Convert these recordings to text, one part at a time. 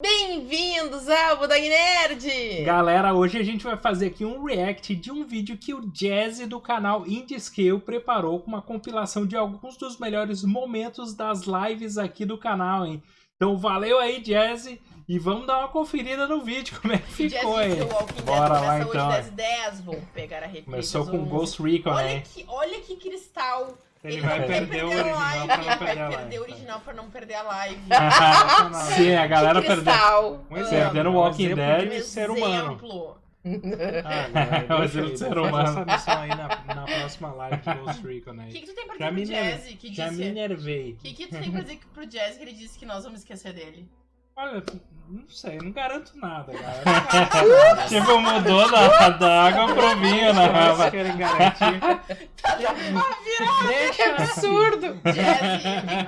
Bem-vindos ao Budang Nerd! Galera, hoje a gente vai fazer aqui um react de um vídeo que o Jazzy do canal Indie Scale preparou com uma compilação de alguns dos melhores momentos das lives aqui do canal, hein? Então valeu aí, Jazzy, e vamos dar uma conferida no vídeo, como é que ficou, hein? Bora lá então. 10 10, vamos pegar a Começou com Ghost Recon, olha né? Que, olha que cristal ele, ele vai perder o original live, pra não perder a live. perder o original pra não perder a live. Sim, a galera perdeu. Um exemplo, perdendo Walking Dead e ser humano. Ah, o exemplo de ser humano. essa missão aí na, na próxima live de Ghost Recon aí. O que, que tu tem pra dizer pro Jazz? Que já me nervei. O que, que tu tem pra dizer pro Jazz que ele disse que nós vamos esquecer dele? Olha, não sei, não garanto nada, galera. tipo, mudou da, da água pro vinho, né? Vocês querem garantir. Tá que absurdo!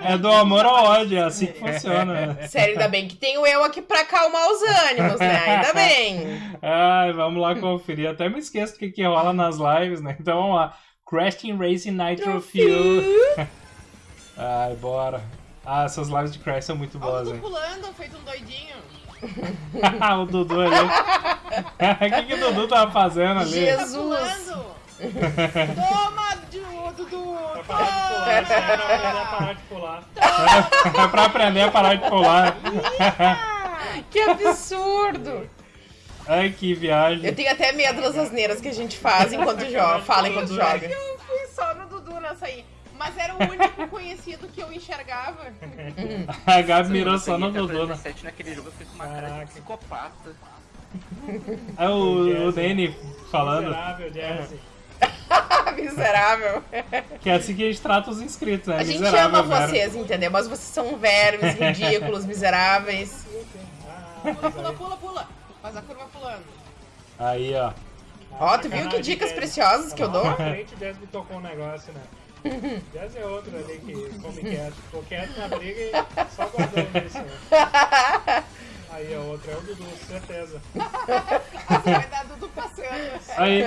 é do amor ao ódio, é assim que funciona. Sério, ainda bem que tenho eu aqui pra acalmar os ânimos, né? Ainda bem. Ai, vamos lá conferir. Até me esqueço do que, que rola nas lives, né? Então vamos lá. Crashing Racing Nitro Fuel. Ai, bora. Ah, essas lives de Crash são muito boas, hein? pulando, feito um doidinho. o Dudu ali. O que, que o Dudu tava fazendo ali? Jesus! Toma, Dudu! Toma! É pra aprender a parar de pular. que absurdo! Ai, que viagem. Eu tenho até medo das asneiras que a gente faz enquanto joga. Fala enquanto joga. Eu fui só no Dudu nessa aí. Mas era o único conhecido que eu enxergava. a Gabi mirou só no Dudu, né? naquele jogo eu fiz uma Caraca. cara de psicopata. É o, o Danny falando. Miserável, Jesse. Miserável. Que é assim que a gente trata os inscritos, né? A gente Miserável, ama vocês, entendeu? Mas vocês são vermes, ridículos, miseráveis. Pula, pula, pula, pula. Faz a curva pulando. Aí, ó. Ó, tu viu que dicas preciosas que eu dou? Na frente, Jazz me tocou um negócio, né? Jazz é outro ali que come quieto. Ficou quieto na briga e só guardando isso. Né? Aí a outra é o Dudu, certeza. Você vai dar Dudu passando. Aí.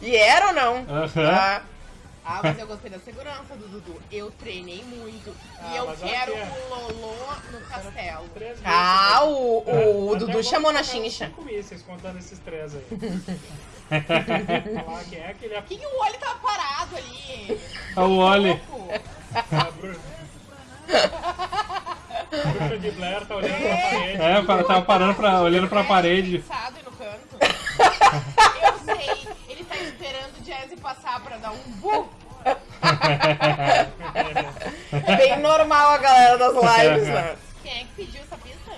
E era ou não? Uhum. Ah. ah, mas eu gostei da segurança do Dudu. Eu treinei muito. Ah, e eu quero é. o Lolô no castelo. Ah, o, o, o Dudu chamou na chincha. Cinco mísseis contando esses três aí. quem é aquele... Quem o Wally tava parado ali? É o Wally. A bruxa. bruxa de Blair tá olhando é. pra parede. É, tava parando pra, olhando pra parede. no canto. Eu sei, ele tá esperando o Jazzy passar pra dar um bu. Bem normal a galera das lives, né? Quem é que pediu essa pista?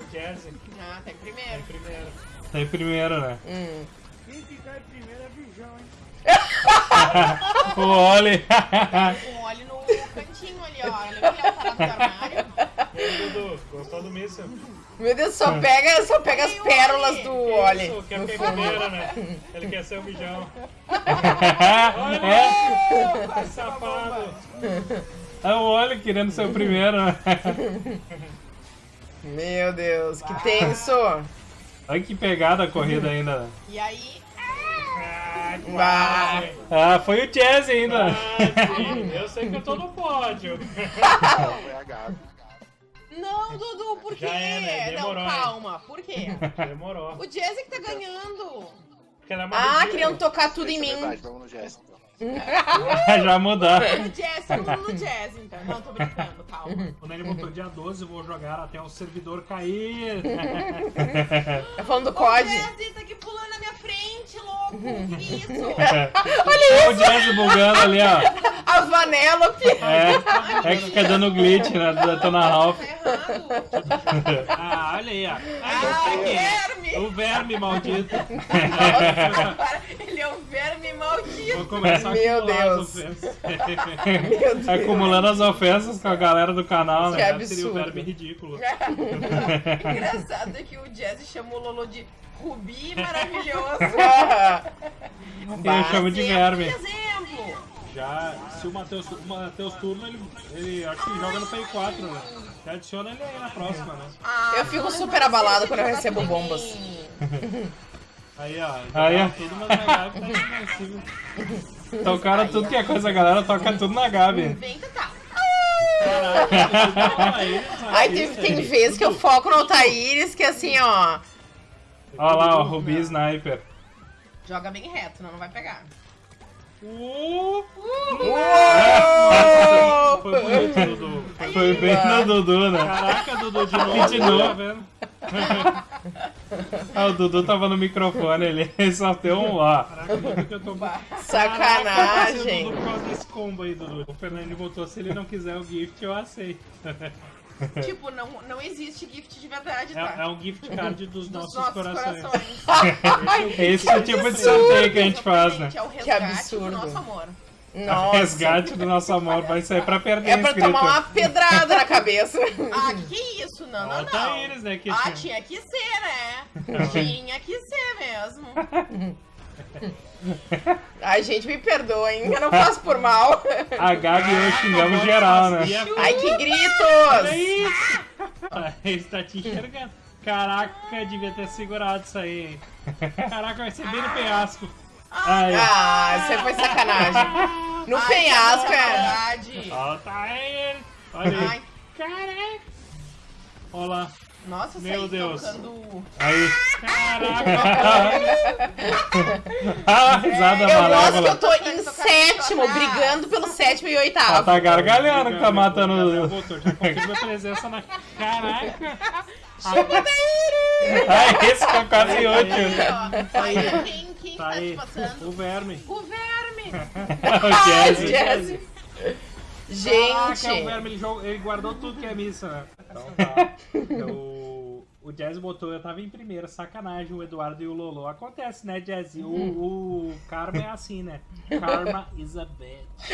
O Jazzy. Ah, tá em primeiro. Tá em primeiro. Tá em primeiro, né? Hum. O Oli. o Oli no cantinho ali, ó. Lembra que ele é o tarado do armário? Dudu, gostou do míssil? Meu Deus, só pega, só pega as pérolas do Oli. Isso, quer ficar em primeiro, né? Ele quer ser o bijão. Olha, é. safado. É o Oli querendo ser o primeiro. Meu Deus, que tenso. Olha que pegada a corrida ainda. E aí... Ah, ah, foi o Jazz ainda. Ah, eu sei que eu tô no pódio. Não, Dudu, por quê? É, né? Demorou, Não, calma, por quê? Demorou. O Jazz é que tá ganhando. É ah, queriam tocar tudo em mim. Vamos no Jazz. Já mudar. No jazz, todo mundo no jazz, então. Não, tô brincando, calma. Quando ele botou dia 12, eu vou jogar até o servidor cair. Tá falando do COD? O jazz tá aqui pulando louco. Que isso? Olha isso. o jazz bugando ali, ó. A Vanellope. É, é que fica dando glitch, né? Da na Ralph. Ah, olha aí, ó. Ah, o verme. O verme maldito. Ele é um verme maldito. Vou começar meu Deus. Meu Deus. Acumulando as ofensas com a galera do canal, né? Que absurdo. Seria o verme ridículo. Engraçado é que o Jazz chamou o Lolo de Rubi maravilhoso. Eu chamo de verme. exemplo. Já, se o Matheus, o Matheus Turno, ele, ele acho que ele joga no Play 4, né? Já adiciona ele aí na próxima, né? Ah, eu fico super abalado quando eu recebo bombas. Aí, ó. Aí, ó. Tudo, mas na Gabi tá. Tocaram tudo que é coisa, a galera toca tudo na Gabi. Vem, tá. Aí tem, tem vezes que eu foco no Altaíris, que assim, ó. Olha lá, o Rubi Sniper. Joga bem reto, não, não vai pegar. Uh, uh, foi bonito, Dudu. Foi bem no Dudu, né? Caraca, Dudu, de novo. De novo. Tá vendo? ah, o Dudu tava no microfone, ele só deu um ó. Caraca, Dudu, que eu tô... Sacanagem. Dudu, por causa desse combo aí, Dudu. O Fernando voltou, se ele não quiser o gift, eu aceito. Tipo, não, não existe gift de verdade, tá? É, é um gift card dos, dos nossos, nossos, corações. corações. Esse é o tipo de sorteio que a gente faz, né? É o que absurdo. do nosso amor. Nossa. resgate do nosso amor vai sair pra perder, É pra inscrito. tomar uma pedrada na cabeça. ah, que isso? Não, não, não. Eles, né, que ah, tinha que ser, né? tinha que ser mesmo. Ai, gente, me perdoem, eu não faço por mal. A Gabi e eu xingamos geral, né? Ai, que gritos! É isso! Ele tá te enxergando. Caraca, devia ter segurado isso aí. Caraca, vai ser bem no penhasco. Ai. Ah, isso foi sacanagem. No Ai, penhasco, é. Olha ele. Olha aí. Caraca. Olha lá. Nossa, Meu Deus. Tocando... Aí. Caraca. ah, risada é, Eu gosto que eu tô em sétimo, brigando pelo sétimo e oitavo. Ela tá gargalhando que tá matando já confirma a presença na... Caraca. Ah, esse ficou quase útil. Aí, ó. Quem, quem tá, tá te passando? O verme. O verme. o Jazzy. Gente! Caraca, o verme, ele, jogou, ele guardou tudo que é missa, né? Então tá. o, o Jazz botou, eu tava em primeiro, sacanagem, o Eduardo e o Lolo. Acontece, né, Jazz? O, o Karma é assim, né? Karma is a bitch.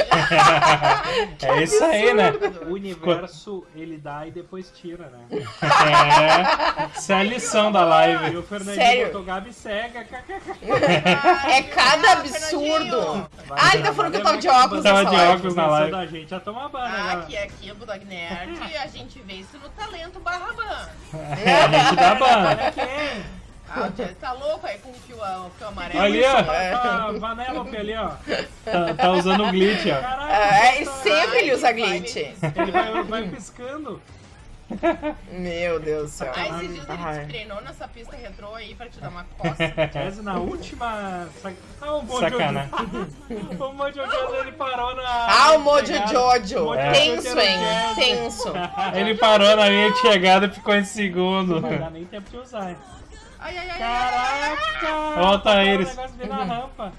é isso aí, né? O universo, ele dá e depois tira, né? É, essa é a lição da live. E o Fernandinho botou Gabi cega. é cada absurdo. ah, tá falando que eu tava de óculos Tava de óculos na live. A gente a tomar banho, Ah, aqui, aqui, o Bulldog Nerd, a gente vê isso no talento barra ban. É, a gente dá ban. Ah, tá louco aí com o fio, o fio amarelo. Ali, ó. Tá, Vanellope ali, ó. Tá, tá usando glitch, ó. Caraca, é, sempre ele usa glitch. Ele vai, vai piscando. Meu Deus do céu. Aí esses dias ele treinou nessa pista retrô aí pra te dar uma coça. Jazz na última. Ah, o Mojo Sacana. o Mojo Jojo ele parou na. Ah, o Mojo Jojo. É. Tenso, hein? Tenso. Ele parou na linha de chegada e ficou em segundo. Não vai dar nem tempo de usar? Ai, ai, ai. Caraca! Ó, tá eles. O negócio na rampa.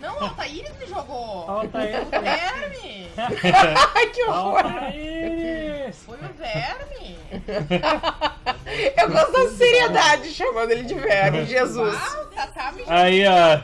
Não, o Altaíris me jogou. Altaíris. O verme. Ai, que horror. Altaíris. Foi o verme. Eu gosto da seriedade chamando ele de verme, Jesus. Ah, tá, tá me Aí, ó.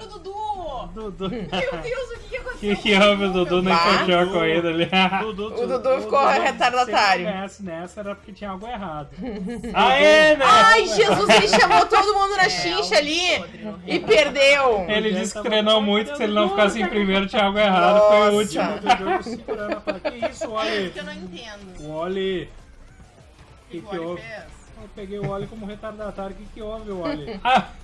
Dudu. Dudu. Meu Deus, o que que aconteceu? Que que houve? O Dudu nem fechou a corrida ali. Dudu, o Dudu ficou retardatário. Se nessa era porque tinha algo errado. Aê, né? Ai, Jesus, ele chamou todo mundo na chincha ali e perdeu. Ele disse que treinou muito, se ele não ficasse em primeiro tinha algo errado, Nossa. foi o último. Que isso, Oli? Eu não entendo. O Oli... O que, que, que o Oli houve? fez? Eu peguei o Oli como retardatário. O que, que houve, Oli?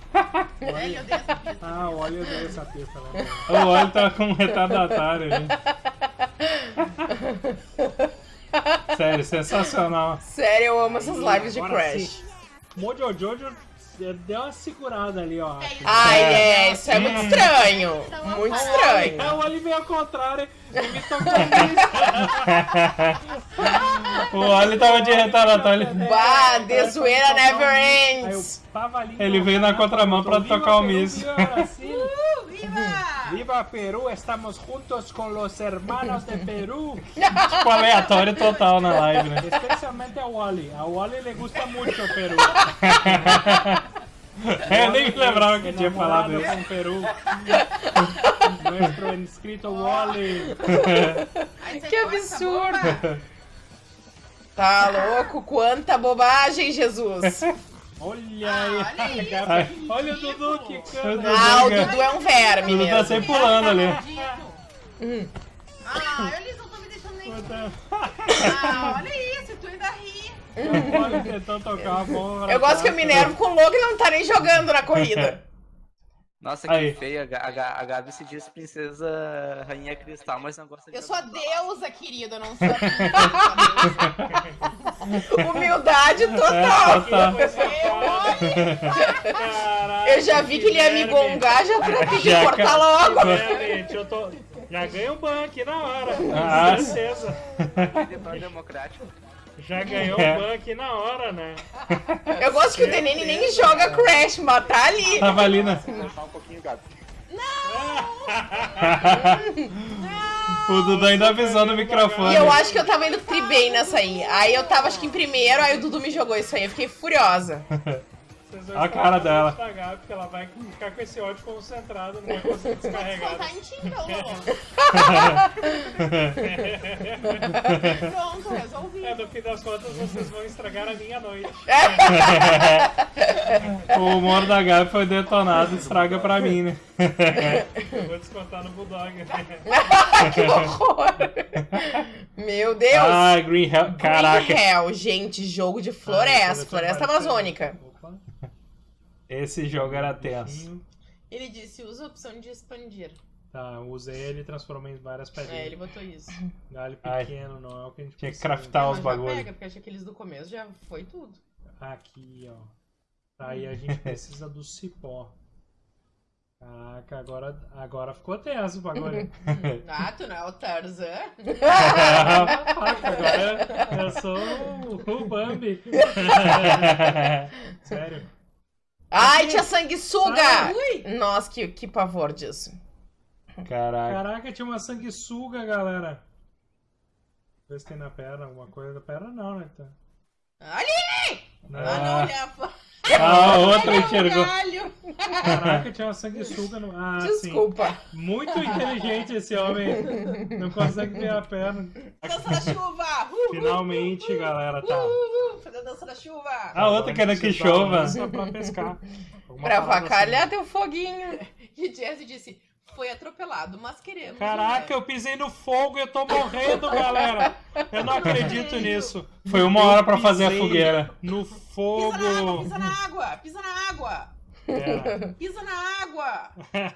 Odeia essa pista. Ah, o Oli odeia essa pista, né? O Oli tava com um retardatário ali. Sério, sensacional. Sério, eu amo essas lives de Agora Crash. sim. Mojo Jojo deu uma segurada ali, ó. Ai, é, isso é muito estranho. Muito É, estranho. o Oli veio ao contrário e me tocou O Oli tava de retardatário. ele- Bah, de zoeira never ends. Ele veio na contramão pra tocar o Peru, míssil. Viva Peru, estamos juntos com os hermanos de Peru. Tipo, aleatório total na live, né? Especialmente a Wally. A Wally le gusta muito o Peru. Eu nem lembrava que tinha falado isso. com Peru. Nuestro inscrito Wally. Que absurdo. Tá louco? Quanta bobagem, Jesus. Olha Ah, aí. olha que Olha o. Dudu que. Deus. Ah, o Dudu é um verme Dudu tá mesmo. sempre pulando ali. Hum. Ah, eles não estão me deixando nem... Ah, olha isso, tu ainda ri. O tentou tocar a bola. Eu gosto que eu me nervo com o louco e não tá nem jogando na corrida. Nossa, que Aí. feia. A, a, Gabi se diz princesa rainha cristal, mas não gosta de. Eu sou a deusa, querida, não sou a Humildade total. É, eu já vi que ele ia me gongar, já pra pedir cortar logo. Gente, eu tô. Já ganhei um ban aqui na hora. Ah, certeza. democrático. Já ganhou o ban aqui na hora, né? Eu gosto que o Denene nem joga Crash, mas tá ali. Tava ali, né? Não! o Dudu ainda avisou no microfone. E eu acho que eu tava indo tri bem nessa aí. Aí eu tava, acho que em primeiro, aí o Dudu me jogou isso aí. Eu fiquei furiosa. a cara dela. porque ela vai ficar com esse ódio concentrado, não vai conseguir descarregar. Tá em ti, Pronto, resolvi. É, no fim das contas, vocês vão estragar a minha noite. o humor da Gabi foi detonado, estraga pra mim, né? Eu vou descontar no Bulldog. que horror! Meu Deus! Ah, Green Hell, caraca. Green Hell, gente, jogo de floresta, ah, floresta amazônica. Esse jogo era tenso. Ele disse, usa a opção de expandir. Tá, usei ele e transformei em várias pedrinhas. É, ele botou isso. Galho pequeno, Ai. não é o que a gente Tinha que craftar os bagulhos. pega, porque achei que aqueles do começo já foi tudo. Aqui, ó. Tá, e a gente precisa do cipó. Caraca, agora, agora ficou tenso o bagulho. ah, tu não é o Tarzan? agora eu sou o, o Bambi. Sério. Ai, tinha sanguessuga! Nossa, que, que pavor disso. Caraca. Caraca, tinha uma sanguessuga, galera. Vê se tem na perna alguma coisa. Da perna não, né? Tá. Ali! Não. Ah, não olhava. Ah, outra enxergou. Caraca, tinha uma sanguessuga no. Ah, Desculpa. Sim. Muito inteligente esse homem. Não consegue ver a perna. Dança da chuva! Finalmente, galera, tá. fazer a dança da chuva! A outra querendo que chova. Pra pescar. pra avacalhar assim. teu foguinho. E Jesse disse: foi atropelado, mas queremos. Caraca, eu pisei no fogo e eu tô morrendo, galera. Eu não acredito nisso. Foi uma hora pra fazer a fogueira. No fogo. Pisa na água, pisa na água, pisa na água. É. Pisa na água!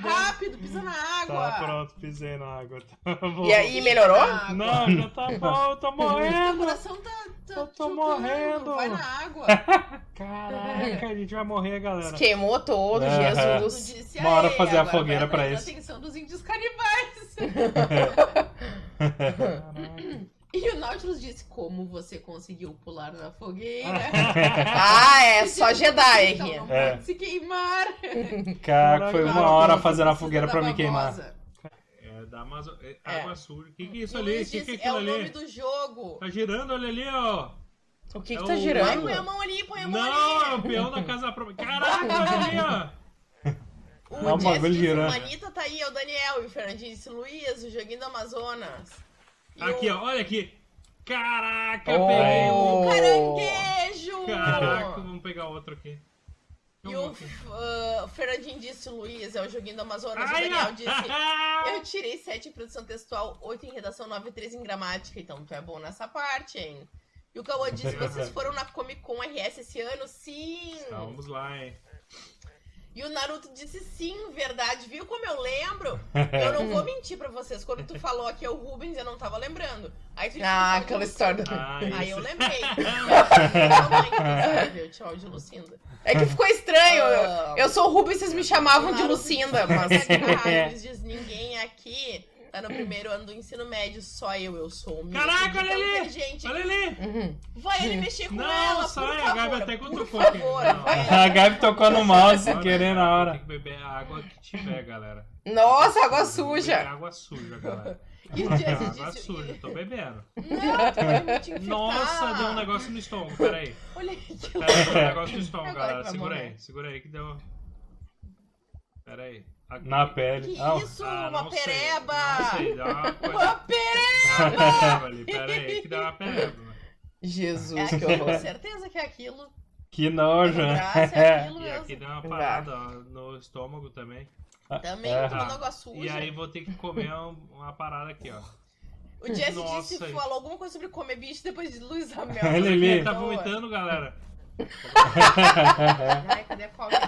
Rápido, pisa na água! Tá, pronto, pisei na água. Tá e aí, melhorou? Não, já tá bom, eu tô morrendo! O coração tá, tá Eu tô morrendo! Vai na água! Caraca, a gente vai morrer, galera. Queimou todo, Jesus. Bora fazer a fogueira pra isso. atenção dos índios canibais. E o Nautilus disse, como você conseguiu pular na fogueira? ah, é, só Jedi então não é. pode se queimar. Caraca, foi uma hora fazendo a fogueira pra me queimar. É, da Amazon... É, é. Água suja. O que, que é isso ali? O que, que é aquilo é ali? É o nome do jogo. Tá girando, olha ali, ó. O que que é tá o... girando? põe a mão ali, põe a mão não, ali. Não, é o peão da casa própria. Caraca, olha ali, ó. O Não, Jess disse, Manita tá aí, é o Daniel. E o Fernandinho disse, Luiz, o joguinho do Amazonas. Aqui, ó, olha aqui. Caraca, oh. peguei um caranguejo! Caraca, vamos pegar outro aqui. E o uh, Fernandinho disse, Luiz, é o joguinho do Amazonas. Ai, o Daniel disse, eu tirei 7 em produção textual, 8 em redação, 9 e 3 em gramática. Então tu é bom nessa parte, hein? E o Cauã disse, vocês foram na Comic Con RS esse ano? Sim! Vamos lá, hein? E o Naruto disse sim, verdade. Viu como eu lembro? Eu não vou mentir pra vocês. Quando tu falou aqui é o Rubens, eu não tava lembrando. Aí tu ah, aquela história. Ah, Aí eu lembrei. te de Lucinda. É que ficou estranho. Eu, eu sou o Rubens, vocês me chamavam de Lucinda. Mas... Rubens diz ninguém aqui tá no primeiro ano do ensino médio, só eu, eu sou o Caraca, olha ali! Olha ali! Uhum. Vai ele mexer com não, ela, sai, por favor. a Gabi até cutucou aqui. A Gabi tocou no mouse sem querer na hora. Tem que beber a água que tiver, galera. Nossa, água suja! Água suja, galera. E o Jesse Água disse... suja, tô bebendo. Não, Nossa, deu um negócio no estômago, peraí. Olha aí. Peraí, deu um negócio no estômago, galera. Segura aí, segura aí que deu... Peraí. Aqui. Na pele. Que ah, isso? Ah, uma pereba! Sei, não sei, dá uma coisa... Uma pereba! Pera aí que dá uma pereba. Jesus, é, que horror. Com certeza que é aquilo. Que nojo, né? É aquilo e aqui dá uma parada ó, no estômago também. Também, é. tomando água suja. E aí vou ter que comer uma parada aqui, ó. O Jesse Nossa, disse, falou alguma coisa sobre comer bicho depois de Luiz Amel. Ele, ele tá vomitando, galera. Ai, cadê a cobra?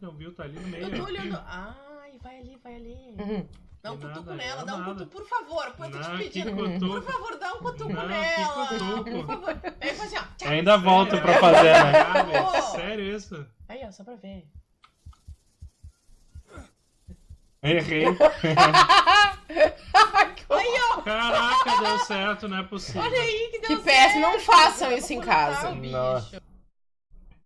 Que não viu, tá ali no meio. Eu tô olhando. Ai, vai ali, vai ali. Uhum. Dá um Tem cutuco nela, é dá um nada. cutuco, por favor. Eu tô te pedindo. Por favor, dá um cutuco Não, nela. cutuco. Por favor. Aí faz assim, ó. Ainda volto Sério? pra fazer, né? Velho, sério isso? Aí, ó, só pra ver. Errei. Aí, ó. Caraca, deu certo, não é possível. Olha aí que deu Que péssimo, certo. não façam isso em casa.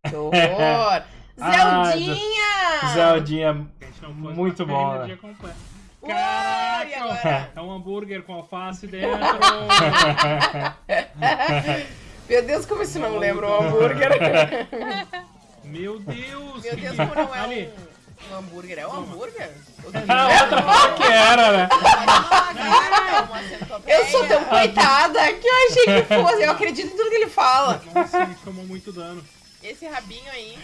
Que horror! Zeldinha! Zeldinha. Muito bom, né? agora? É um hambúrguer com alface dentro. Meu Deus, como isso não lembra um hambúrguer? Meu Deus! Meu Deus, como não é Ali. um, um hambúrguer? É um hambúrguer? A outra falou que era, né? Ah. Eu sou tão coitada que eu achei que fosse. Eu acredito em tudo que ele fala. Nossa, ele tomou muito dano. Esse rabinho aí.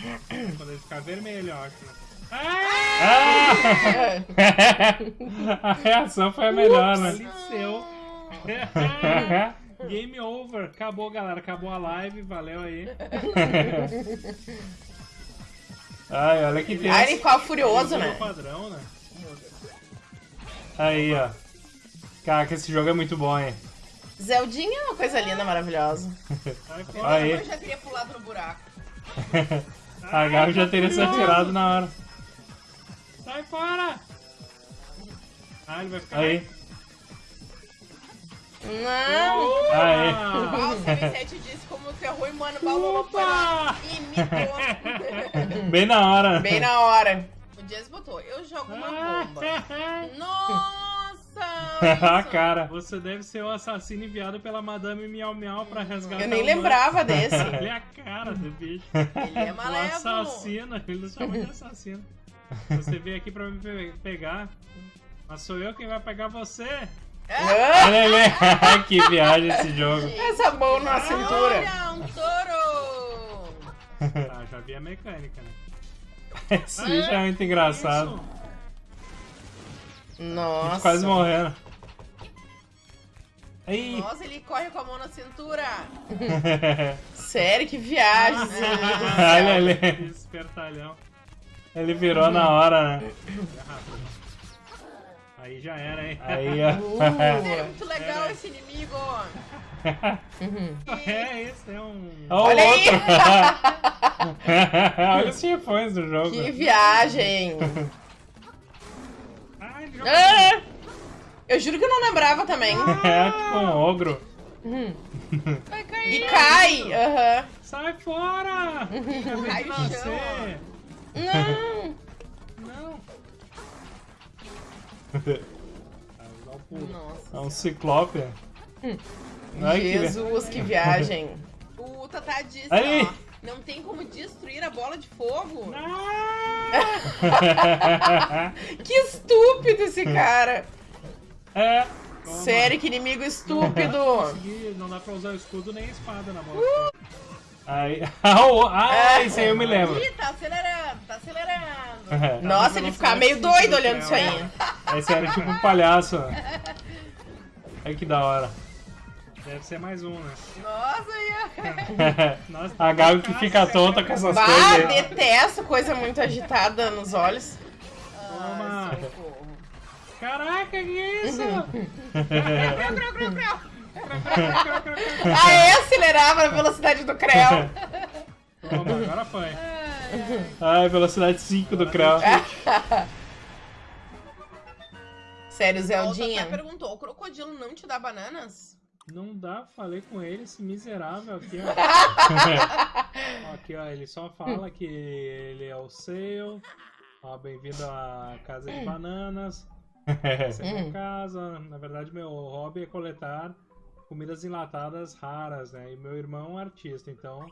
Quando ele ficar vermelho, eu acho. né? Ah! A reação foi a melhor, né? Faleceu. Game over. Acabou, galera. Acabou a live. Valeu aí. Ai, olha que Ai, ele tenso. ficou furioso, Mudou o né? padrão, né? Aí, ó. Caraca, esse jogo é muito bom, hein? Zeldinha é uma coisa linda, maravilhosa. Aí. Eu já teria pulado no buraco. A Gabi já teria se atirado na hora. Sai fora! Ah, ele vai ficar. Aí, Não! aí. Ah, o CB7 disse como ferrou e mano, balou foi lá e imitou. Bem na hora. Bem na hora. o Jazz botou, eu jogo uma Ah. bomba. Nossa! a isso. cara. Você deve ser o assassino enviado pela Madame Miau Miau pra resgatar Eu nem o lembrava desse. Olha a cara do bicho. Ele é O malévolo. assassino, ele chama de assassino. Você veio aqui pra me pe- pegar, mas sou eu quem vai pegar você. Ah, Olha ali. que viagem esse jogo. Essa mão na cintura. Olha, um touro! Ah, já vi a mecânica, né? Esse bicho é muito engraçado. Isso. Nossa. Quase morrendo. Aí. Nossa, ele corre com a mão na cintura. Sério, que viagem. Olha ali. Espertalhão. Ele virou na hora, né? É. Aí já era, hein? Aí, É ó. muito legal esse inimigo. É, esse é um. Olha Olha aí. outro. Olha os chefões do jogo. Que viagem. Ai, Ah, eu juro que eu não lembrava também. É tipo um ogro. Vai cair. E cai. Aham. Sai fora! Acabei de Raio nascer! Não. Não! Nossa. É um ciclope. Ai, que- Jesus, que viagem. O Tatá disse, Aí. ó, não tem como destruir a bola de fogo. Que estúpido esse cara. É. Sério, que inimigo estúpido. Não dá pra usar o escudo nem a espada na bola. Ah, o- ah, isso aí eu me lembro. Ih, tá acelerando, tá acelerando. Nossa, ele ficar meio doido olhando isso aí. Esse era tipo um palhaço. Ai, que da hora. Deve ser mais um, né? Nossa, ia. Nossa, A Gabi que fica tonta com essas Bah, coisas aí. detesto coisa muito agitada nos olhos. Toma! Ai, socorro. Caraca, que isso? Creu, creu. Aê, acelerava na velocidade do Creu. Toma, agora foi. Ai, velocidade 5 do Creu. Sério, O Zeldinha. Tatá perguntou, o crocodilo não te dá bananas? Não dá, falei com ele, esse miserável aqui, ó. Ó, Aqui, ó, ele só fala que ele é o seu. Ó, bem-vindo à casa de bananas. Essa é minha casa. Na verdade, meu hobby é coletar comidas enlatadas raras, né? E meu irmão é um artista, então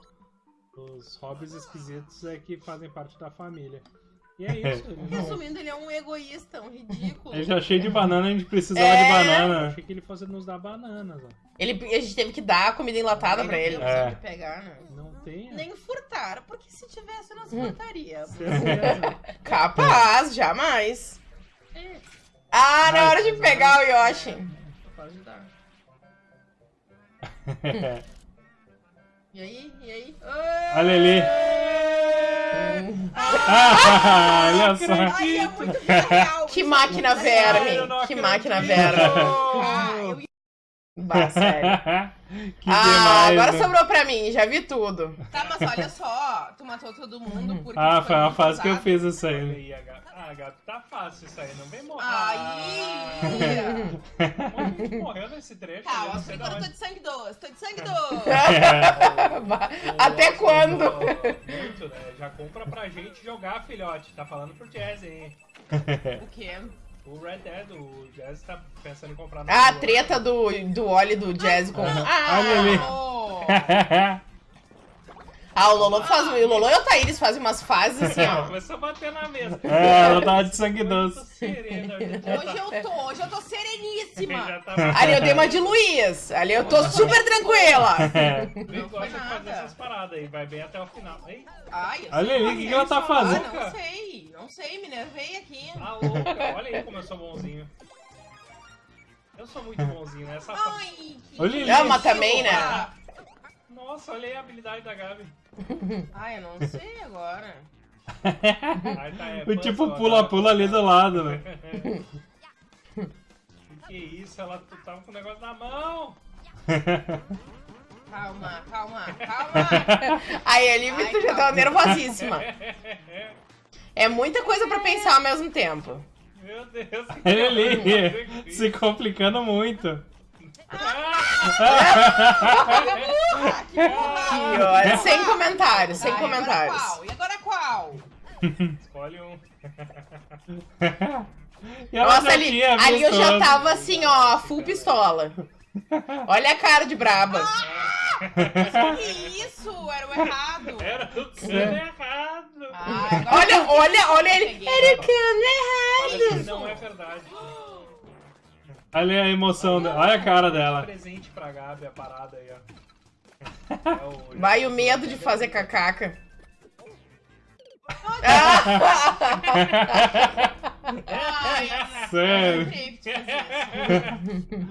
os hobbies esquisitos é que fazem parte da família. E é isso. Ele não... Resumindo, ele é um egoísta, um ridículo. Ele já cheio de banana, a gente precisava É. de Eu banana. achei que ele fosse nos dar bananas, ó. Ele, a gente teve que dar comida enlatada pra ele. Não tem opção É. de pegar, né? Não tem. Nem furtar, porque se tivesse, nós furtaria. Capaz, jamais. É, Ah, na hora de pegar o Yoshi. pode dar. E aí? E aí? Olha ali. Ah, Ah, olha só. Ai, é muito real. Que máquina verme. Que máquina verme. Ah, eu ia- Bah, sério. que Ah, demais, agora né? sobrou pra mim, já vi tudo. Tá, mas olha só, tu matou todo mundo porque Ah, foi uma fase que eu fiz isso aí. Ah, Gabi, tá fácil isso aí, não vem morrer. Aí! Um monte de gente morreu nesse trecho. Tá, eu por enquanto tô de sangue doce, tô de sangue doce. Até quando? Muito, né? Já compra pra gente jogar, filhote. Tá falando pro Jazz, hein? O quê? O Red Dead, o Jazz tá pensando em comprar Ah, a treta do, do óleo do Jazz com. Ah, Olha ali. Ah, o Lolo faz. O Lolo e o Thaíris fazem umas fases assim, ó. Começou a bater na mesa. É, ela tava de sangue doce. hoje hoje eu tô, hoje eu tô sereníssima. tá... Ali eu dei uma de Luiz. Ali eu tô super tranquila. Eu Não foi gosto de fazer essas paradas aí, vai bem até o final. Ei, Ai, eu Olha ali, o que que ela tá isso. fazendo? Ah, não sei, não sei, me nervei aqui. a louca, olha aí como eu sou bonzinho. Eu sou muito bonzinho, né? Essa Ai, que Olha. Não, mas também, né? Ah, Nossa, olha aí a habilidade da Gabi. Ai, eu não sei agora. Tá, é, O tipo puzzle, pula-pula ali do lado, né? Que isso, ela tu tava com o negócio na mão. Calma, calma, calma. Aí ali Ai, tu já tava nervosíssima. É muita coisa pra pensar ao mesmo tempo. Meu Deus. Ele ali, se complicando muito. Ah, que burra. olha, sem comentários, sem Tá, comentários. E agora qual? Escolhe um. Nossa, ali, ali eu já tava assim, ó, full pistola. Olha a cara de braba. Que isso? Era o errado. Era tudo errado. Ah, Olha, olha, olha ele. Era o que Parece que não é verdade. Olha a emoção dela. Olha a cara dela. Presente pra Gabi, a parada aí, ó. É o- Vai o medo de fazer cacaca. Ai, Sério. eu lembrei que tu fazia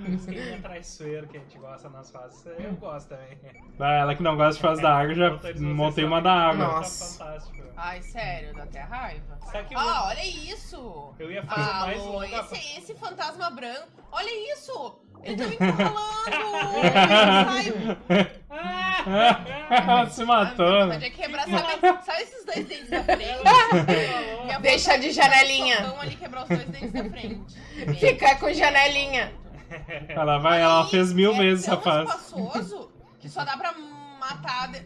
isso. Esqueminha traiçoeiro que a gente gosta nas fases. Eu gosto também. Ah, ela que não gosta de fazer da água, já montei uma da água. Nossa. Fantástico. Ai, sério, dá até raiva. Eu- Ah, olha isso! eu ia fazer Ah, mais longa. esse, esse fantasma branco. Olha isso! Ele tá me encurralando! Ela se matou, né? quebrar, sabe, sabe esses dois dentes da frente? Deixa de tá- janelinha. Ali quebrar os dois dentes da frente. Fica com janelinha. Ela vai, ela Aí, fez mil é vezes fase. espaçoso que só dá pra matar. de-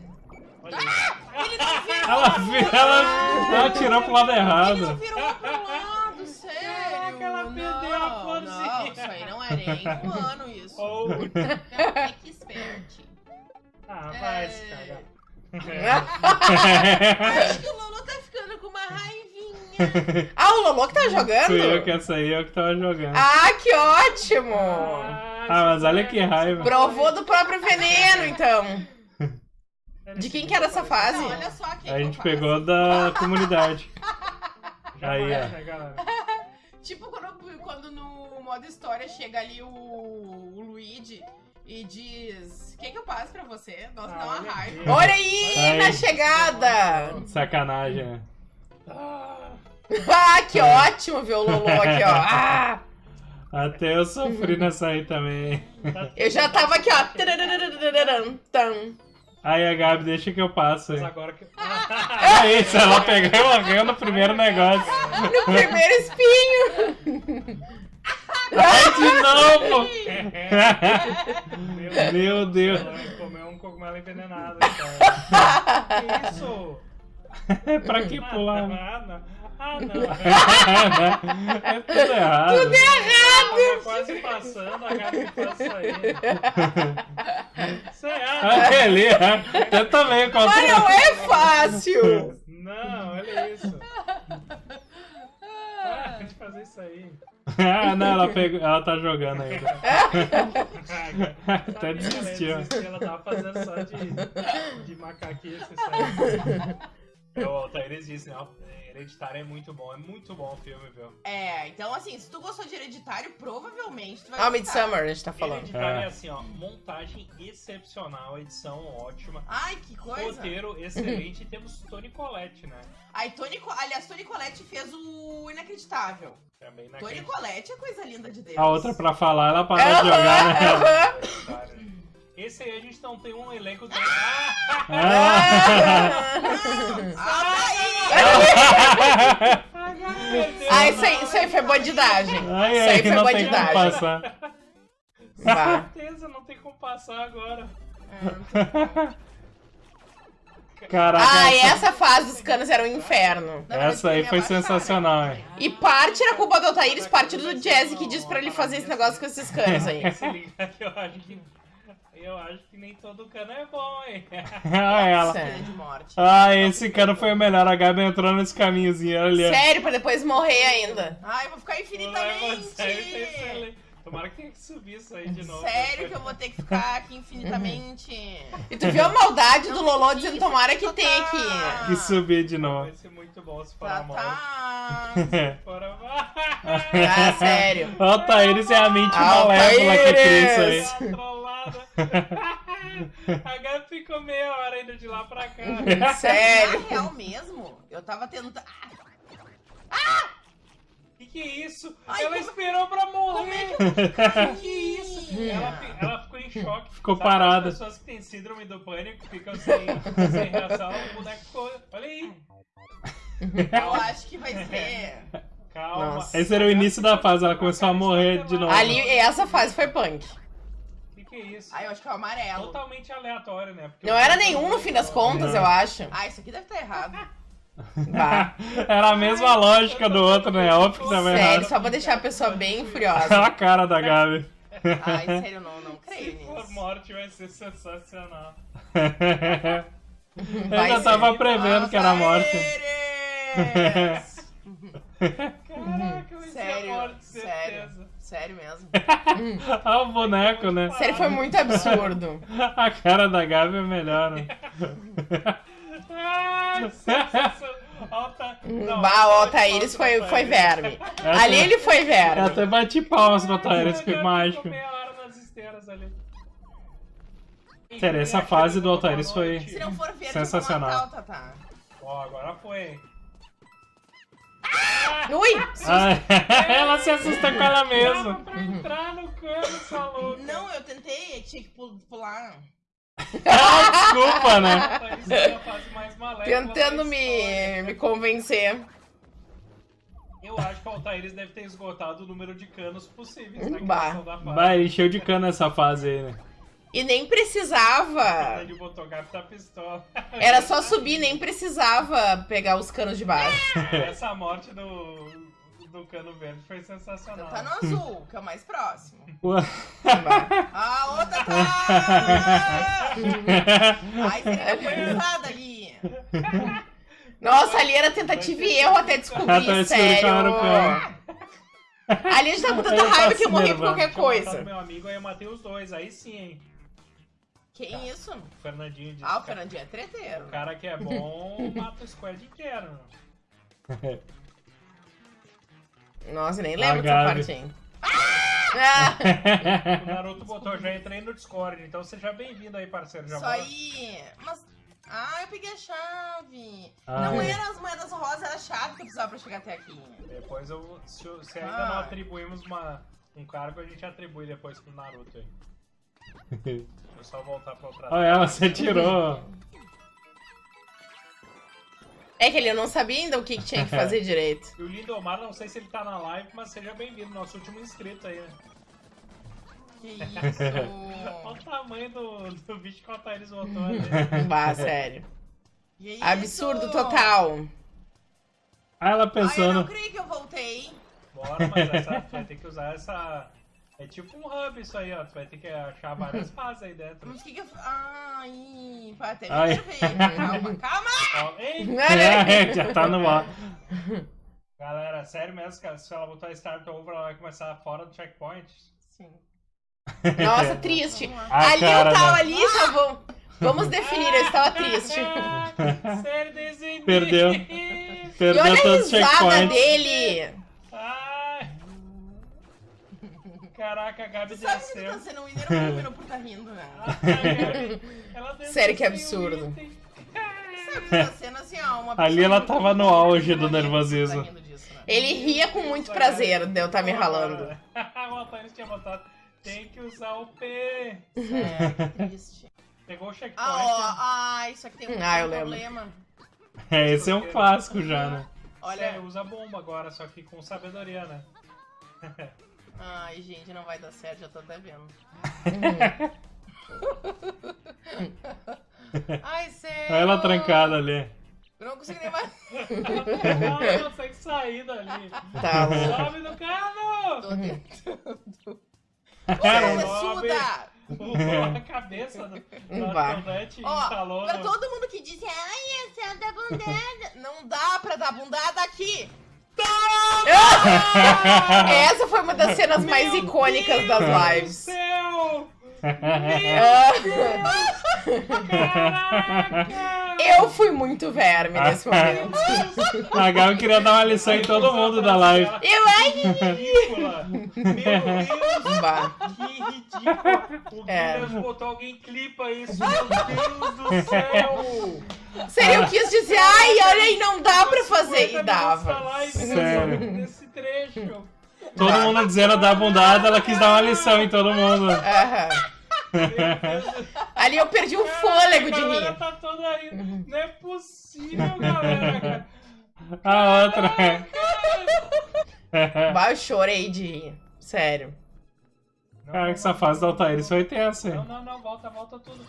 Olha Ele não virou Ela, pro vi- lado. ela, ela tirou pro lado Ele não errado. virou pro lado, sério. Caraca, ela não, perdeu a florzinha. Não, isso aí não é nem humano, isso. Ou. Não, é que expert. Ah, vai se cagar. Acho que o Ah, o Lolo que tá jogando? Fui eu que essa aí eu que tava jogando. Ah, que ótimo! Ah, mas olha que raiva. Provou do próprio veneno, então. De quem que era essa fase? Não, olha só quem A gente pegou da comunidade. Aí, ó. Tipo quando, quando no modo história chega ali o, o Luigi e diz: O que, que eu passo pra você? Nossa, Ah, dá uma olha raiva. Olha aí, Aí. na chegada! Sacanagem, né? Ah, que ótimo ver o Lolo aqui, ó. Ah, Até eu sofri nessa aí também. eu já tava aqui, ó. Aí a Gabi, deixa que eu passo Mas agora que. É isso, ela pegou e morreu no primeiro negócio. No primeiro espinho. Ai, de novo! Meu Meu Deus. Ela comeu um cogumelo envenenado. Então. que isso? pra que pular? Ah, não. Ah, é tudo errado. Tudo Tava quase passando, a Gabi faz isso aí. Isso é ah, Olha ali, ó. eu também Mas não é fácil. Não, olha isso. Para de fazer isso aí. Ah, não, ela, pegou, ela tá jogando ainda. Até desistiu. Ela, desistiu, ela tava fazendo só de, de macaquice isso aí. O Altair disse, não. Hereditário é muito bom, é muito bom o filme, viu? É, então assim, se tu gostou de Hereditário, provavelmente tu vai Ah, gostar. Midsummer, a gente tá falando. Hereditário é. É. assim, ó, montagem excepcional, edição ótima, Ai, que coisa. roteiro excelente e temos Tony Collette, né? Aí, Tony, Co- aliás, Tony Collette fez o Inacreditável. Também Tony Collette é coisa linda de Deus. A outra pra falar, ela parou de jogar, né? Esse aí a gente não tem um elenco... Do... Ah! Ah. Ah, tá aí! Ah, isso aí, isso aí foi bandidagem. Ai, Isso aí foi não tem como bandidagem. passar. Bah. certeza, não tem como passar agora. Caraca, Ah, e essa, fase dos canos era um inferno. essa aí foi sensacional, hein? E parte era culpa do Altair, parte do Jazzy que disse pra ele fazer esse negócio com esses canos aí. Se liga que eu acho que... Eu acho que nem todo cano é bom, hein? Ah, ela. Sério. de morte. Ah, esse cara foi o melhor. A Gabi entrou nesse caminhozinho ali. Sério, pra depois morrer ainda. Ai, eu vou ficar infinitamente. Sério, tá excelente. Tomara que tenha que subir isso aí de novo. Sério que eu vou ter que ficar aqui infinitamente. E tu viu a maldade do Lolô dizendo tomara que tenha aqui. Que subir de novo. Vai ser muito bom se for Tá, a morte. tá. A Ah, sério. Ó, Thaíris é a mente malévola que cria isso aí. A Gabi ficou meia hora indo de lá pra cá. Sério. Na real mesmo, eu tava tentando. Que que é isso? Ai, ela como- esperou pra morrer. Como Que isso? Ela, ela ficou em choque. Ficou Sabe parada. As pessoas que têm síndrome do pânico ficam sem, sem reação. O boneco ficou. Olha aí. Eu acho que vai ser. Calma. Nossa. Esse era o início da fase, ela começou a morrer de novo. Ali, essa fase foi punk. Que é isso? Ai, eu acho que é o amarelo. Totalmente aleatório, né? Porque Não era nenhum no fim das contas, eu acho. Ah, isso aqui deve estar errado. Bah. Era a mesma lógica do outro, né? Óbvio que tava Sério, errado. só pra deixar a pessoa bem furiosa. a cara da Gabi. Ai, sério, não, não creio Se for morte vai ser sensacional. Eu Vai já ser. tava prevendo que era morte. Caraca, vai ser a Sério, morte, sério. certeza. Sério mesmo. Olha o boneco, né? Sério, foi muito absurdo. A cara da Gabi é melhor, né? Ai, sensacional. Alta... Não, Bah, o Altaíris foi, foi verme. Ali ele foi Eu verme. até bati palmas no Thaíris, Ela que mágico. meia hora nas esteiras ali. Sério, essa fase do Altaíris foi- Se não for verde, Sensacional. Ó, agora foi. Ui! Ela se assusta com ela mesma. pra entrar no cano, essa louca. Não, eu tentei, tinha que pu- pular. Ah, desculpa, né? Tentando me, história. me convencer. Eu acho que o Altaíris deve ter esgotado o número de canos possíveis na Bah. criação da fase. Vai, encheu de cana essa fase aí, né? E nem precisava. Gato da pistola. Era só subir, nem precisava pegar os canos de baixo. Essa morte do, do cano verde foi sensacional. Tá no azul, que é o mais próximo. Ah, ô Tatá! Ai, seria pesada ali. Nossa, ali era tentativa e erro até tá descobrir, sério. Ali a gente tá com tanta tá raiva que eu morri por qualquer coisa. meu amigo, aí eu matei os dois. Aí sim, hein? Quem isso? O Fernandinho disse. Ah, o que Fernandinho é treteiro. O cara que é bom mata o squad inteiro. Nossa, nem lembro dessa Gabi. parte aí. Ah! O Naruto botou, já entrei no Discord, então seja bem-vindo aí, parceiro. Já Isso bora. aí. Mas. Ah, eu peguei a chave. Ah, não é. era as moedas rosas, era a chave que eu precisava pra chegar até aqui. Depois eu. Se, se ainda Ah. não atribuímos uma, um cargo, a gente atribui depois pro Naruto aí. Deixa eu só voltar pra outra. Olha ela, você tirou. É que ele eu não sabia ainda o que, que tinha que fazer direito. E o Lindomar, não sei se ele tá na live, mas seja bem-vindo, nosso último inscrito aí, né? Que isso? Olha o tamanho do, do bicho que o Altaíris botou ali. Bah, sério. Que isso? Absurdo total. Ah, ela Ai, eu não pensando. creio que eu voltei. Bora, mas essa, vai ter que usar essa. É tipo um hub isso aí, ó. Tu vai ter que achar várias fases aí dentro. Mas o que que eu. Ai, vai até me Ai. nervei. Calma, calma. Ó, Ei, É, já tá no ar. galera, sério mesmo, cara, se ela botar Start Over, ela vai começar fora do checkpoint? Sim. Nossa, triste. Vamos lá. A ali eu cara tava da- ali, já vou. Vamos definir, eu estava triste. O Perdeu. Perdeu e olha a risada checkpoints. dele. Caraca, a Gabi Sabe que tu tá sendo um winner por tá rindo, né? Ela desceu Sério que o absurdo. tá sendo assim, ó, Ali ela tava no auge do tá nervosismo. disso, né? Ele ria com muito prazer de eu estar me ralando. o Antônio tinha botado. Tem que usar o P. É, que triste. Pegou o checkpoint. Ah, ó, ah, isso aqui tem um Ah, problema. É, esse é um clássico já, né? Olha, Sério, usa bomba agora, só que com sabedoria, né? Ai, gente, não vai dar certo, já tô até vendo. Ai, sério. Olha ela trancada ali. Eu não consigo nem mais. Ela não consegue sair dali. Tá louco. Sobe no cano! Tô tentando. Caramba. Cabeçuda! O- A cabeça do, Ó, instalou pra todo mundo que disse, ai, esse é da bundada. Não dá pra dar bundada aqui. Essa foi uma das cenas mais Meu icônicas das Deus do lives. céu! Caraca! Eu fui muito verme nesse momento. A Gabi queria dar uma lição em todo mundo da live. Eu acho. Ridícula! Meu Deus! Bah. Que ridícula! O É. Guilherme botou alguém clipa isso, meu Deus do céu! Sério, eu quis dizer, ai, olha aí, não dá pra fazer. 50 E dava. Sério. Nesse trecho. Todo mundo dizendo da bundada, ela quis dar uma lição em todo mundo. Aham. Ali eu perdi o fôlego de rir. tá toda aí. Não é possível, galera. A outra. Bah, eu chorei de rir. Sério. Cara, que essa fase da Altair foi tensa, Não, não, não, volta, volta tudo.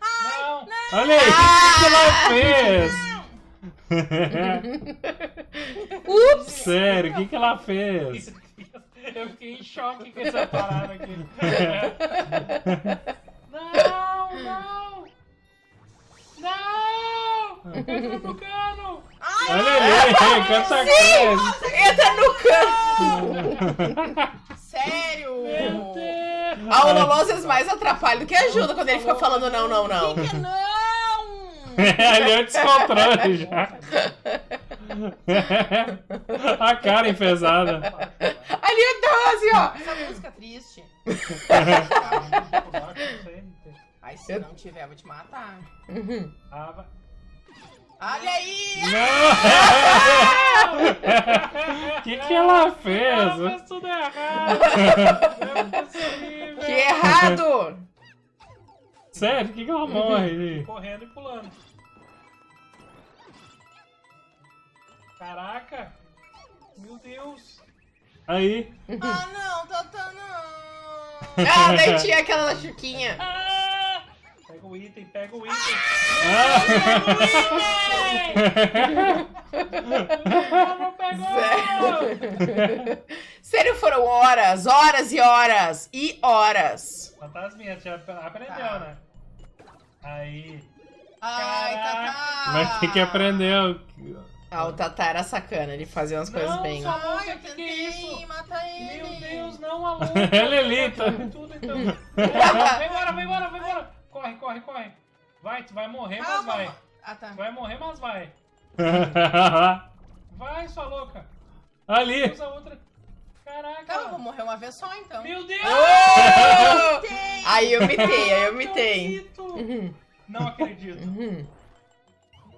Não! Olha aí, o que, que ela fez? Ups! Sério, o que, que ela fez? Eu fiquei em choque com essa parada aqui. Não, não! Não! Entra no cano! Olha ali, quanta coisa. Entra no canto! Sério! Meu Deus! Ah, o às vezes mais atrapalha do que ajuda quando ele fica falando não, não, não. Que não! ali é o descontrole já. A cara enfesada. Ali tô assim, ó. Essa música triste. Ai, se não tiver, eu vou te matar. Ah, vai. Olha aí! Não! O que, que ela fez? Ela fez tudo errado! É! Que errado! Sério, por que, que ela morre ali? Correndo e pulando. Caraca! Meu Deus! Aí. Ah, não, Tata, não! Ah, daí tinha aquela da Chuquinha. Ah! Pega o item, pega o item! Ah! Pegou! Sério. Sério, foram horas, horas e horas e horas. Fantasminha, já aprendeu, Tá. né? Aí. Ai, Tata! Vai ter que aprender. Ah, o Tata era sacana, ele fazia umas coisas Não, bem. só- Ai, eu Que que é isso? matar ele! Meu Deus, não, alô! Ela é linda. Tudo então. Vai embora, vai embora, vai embora! Corre, corre, corre! Vai, tu vai morrer, mas Calma! vai! Ah, tá. Tu vai morrer, mas vai! Vai, sua louca! Ali. Usa outra. Caraca! Calma, eu vou morrer uma vez só, então. Meu Deus! Aí eu mitei, aí eu Não mitei. acredito. Uhum, Não acredito. uhum.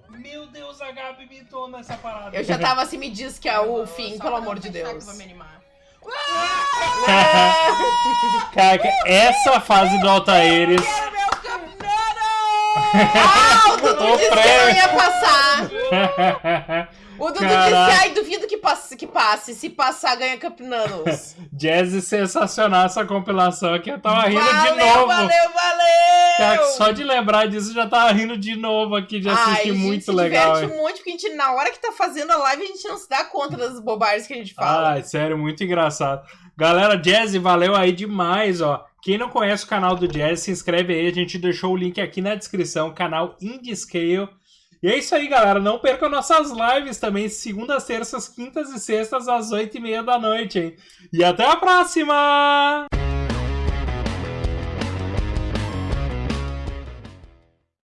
Meu Deus, a Gabi mitou nessa parada. Eu já tava assim, me diz que é o fim, pelo amor não de que Deus. eu me animar. Caraca, essa fase do Altaires. Quero meu campeonato! O Dudu disse que não ia passar. O Dudu Caraca. disse, ai, duvido que passe, que passe. Se passar, ganha Campeonatos. Jazz sensacional essa compilação aqui. Eu tava rindo valeu, de novo. valeu, valeu! Cara, só de lembrar disso já tava rindo de novo aqui, de assistir Ai, a gente muito se legal. diverte hein? muito, porque a gente, na hora que tá fazendo a live, a gente não se dá conta das bobagens que a gente fala. Ai, sério, muito engraçado. Galera, Jazz, valeu aí demais, ó. Quem não conhece o canal do Jazz, se inscreve aí. A gente deixou o link aqui na descrição, canal Indie Scale. E é isso aí, galera. Não percam nossas lives também, segundas, terças, quintas e sextas, às oito e meia da noite, hein? E até a próxima!